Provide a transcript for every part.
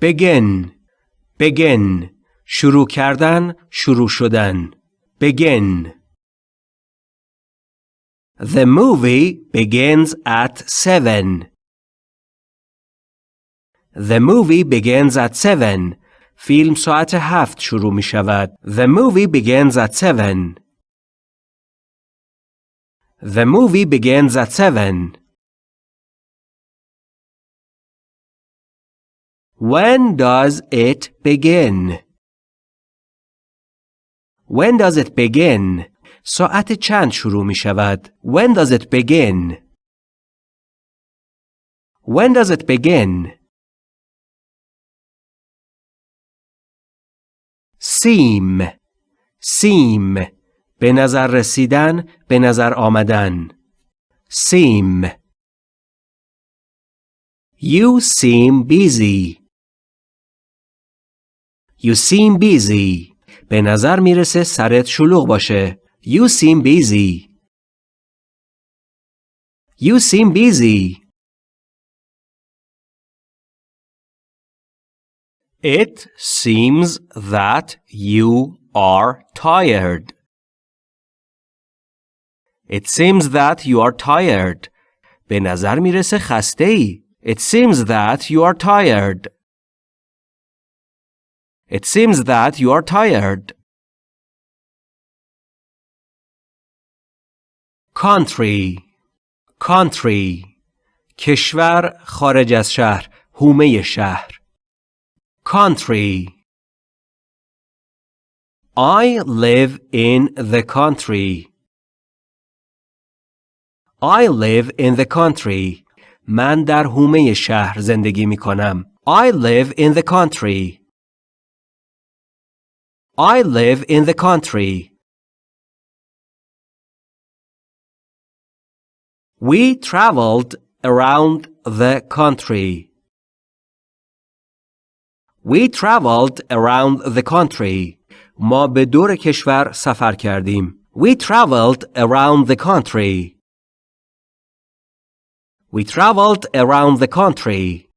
begin begin شروع کردن شروع شدن begin The movie begins at 7 The movie begins at 7 فیلم ساعت هفت شروع می شود. The movie begins at 7 The movie begins at 7 When does it begin? When does it begin? ساعت چند شروع می شود؟ When does it begin? When does it begin? seem seem به نظر رسیدن به نظر آمدن seem You seem busy You seem busy به نظر می‌رسه سرت شلوغ باشه You seem busy You seem busy It seems that you are tired. It seems that you are tired. به نظر می‌رسه خسته ای. It seems that you are tired. It seems that you are tired. Country Country کشور خارج از شهر هومه شهر country I live in the country I live in the country من در حومه شهر زندگی می کنم I live in the country I live in the country We traveled around the country We traveled around the country. ما به دور کشور سفر کردیم. We traveled around the country. We traveled around the country.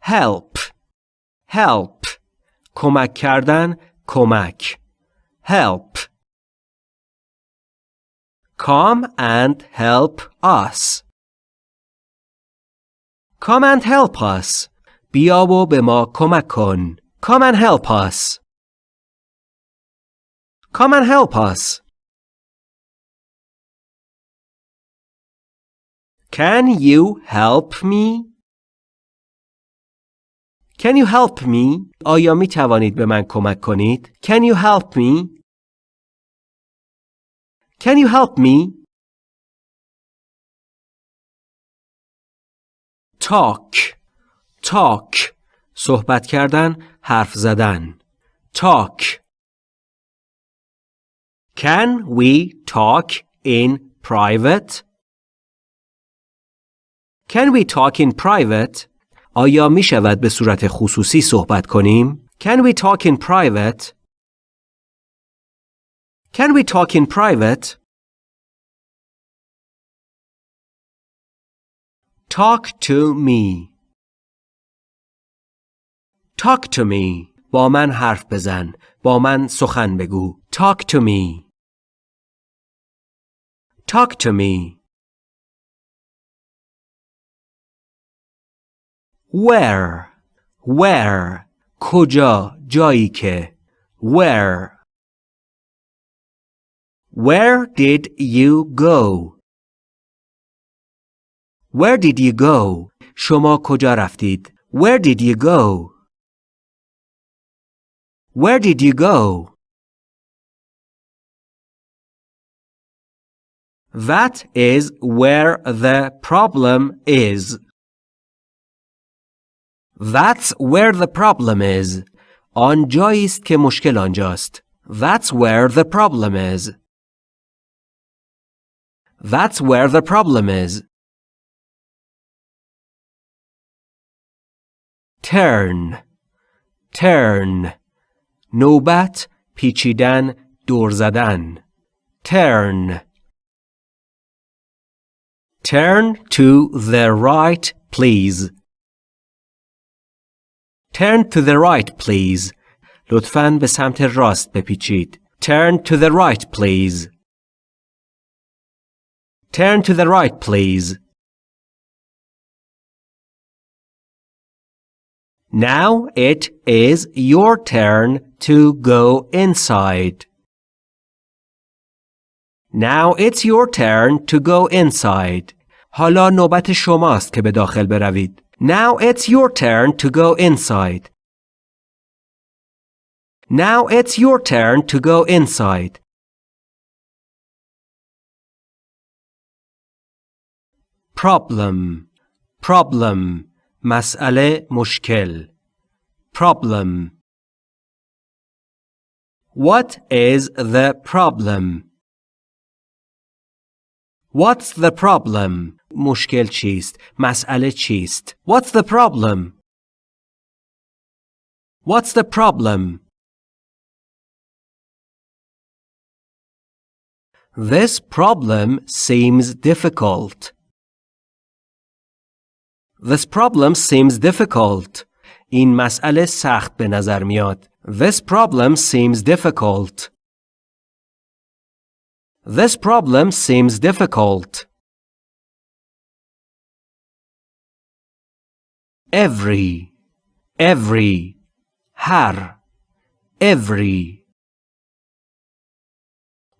Help. Help. کمک کردن کمک. Help. Come and help us. Come and help us. بیا و به ما کمک کن. Come and help us. Come and help us. Can you help me? Can you help me? آیا می توانید به من کمک کنید؟ Can you help me? Can you help me? talk talk صحبت کردن حرف زدن talk Can we talk in private? Can we talk in private? آیا می شود به صورت خصوصی صحبت کنیم؟ Can we talk in private? Can we talk in private? Talk to me. Talk to me. با من حرف بزن. با من سخن بگو. Talk to me. Talk to me. Where? Where? کجا؟ جایی که. Where? Where did you go? Where did you go? شما کجا رفتید؟ Where did you go? Where did you go? That is where the problem is. That's where the problem is. آنجایی است که مشکل آنجاست. That's where the problem is. That's where the problem is. turn turn نوبت پیچیدن دور زدن turn Turn to the right, please. Turn to the right, please. لطفاً به سمت راست بپیچید. Turn to the right, please. Turn to the right, please. Now it is your turn to go inside. Now it's your turn to go inside. حالا نوبت شماست که به داخل بروید. Now it's your turn to go inside. Now it's your turn to go inside. Problem Problem مسئله مشکل Problem What is the problem? What's the problem? مشکل چیست؟ مسئله چیست؟ What's the problem? What's the problem? This problem seems difficult. This problem seems difficult. این مسئله سخت به نظر میاد. This problem seems difficult. This problem seems difficult. Every, every, har, every.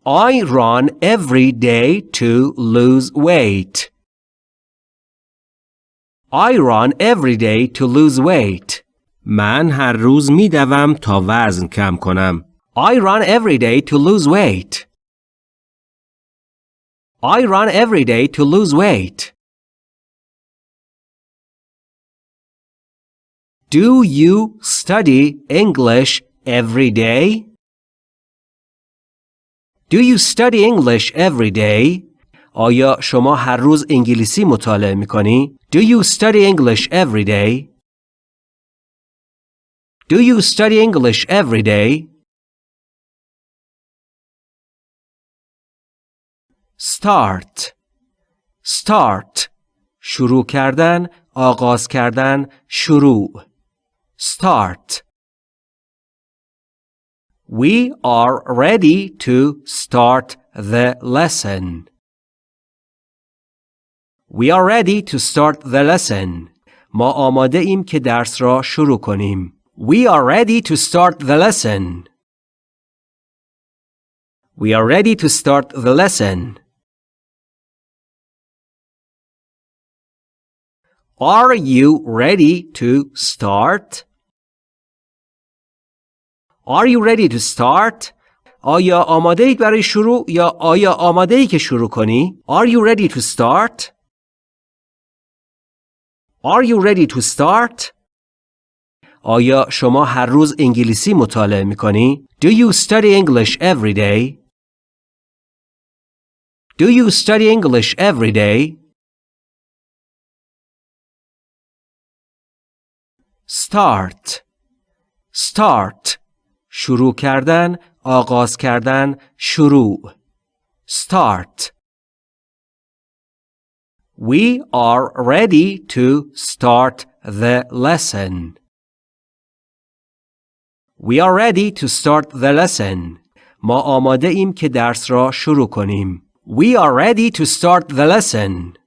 I run every day to lose weight. I run every day to lose weight. من هر روز می دوم تا وزن کم کنم. I run every day to lose weight. I run every day to lose weight. Do you study English every day? Do you study English every day? آیا شما هر روز انگلیسی مطالعه می کنی؟ Do you study English every day? Do you study English every day? Start Start شروع کردن آغاز کردن شروع Start We are ready to start the lesson. We are ready to start the lesson. ما آماده ایم که درس را شروع کنیم. We are ready to start the lesson. We are ready to start the lesson. Are you ready to start? Are you ready to start? آیا آماده اید برای شروع یا آیا آماده ای که شروع کنی؟ Are you ready to start? Are you ready to start? آیا شما هر روز انگلیسی مطالعه می کنی؟ Do you study English every day? Do you study English every day? Start Start شروع کردن آغاز کردن شروع Start We are ready to start the lesson. We are ready to start the lesson. ما آماده ایم که درس را شروع کنیم. We are ready to start the lesson.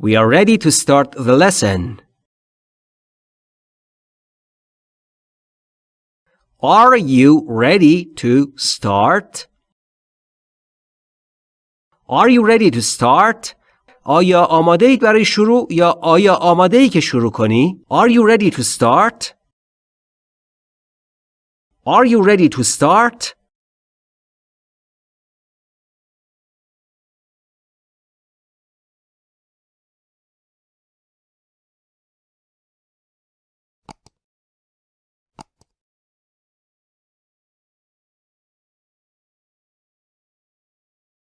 We are ready to start the lesson. Are you ready to start? Are you ready to start? آیا آماده اید برای شروع یا آیا آماده ای که شروع کنی؟ Are you ready to start? Are you ready to start?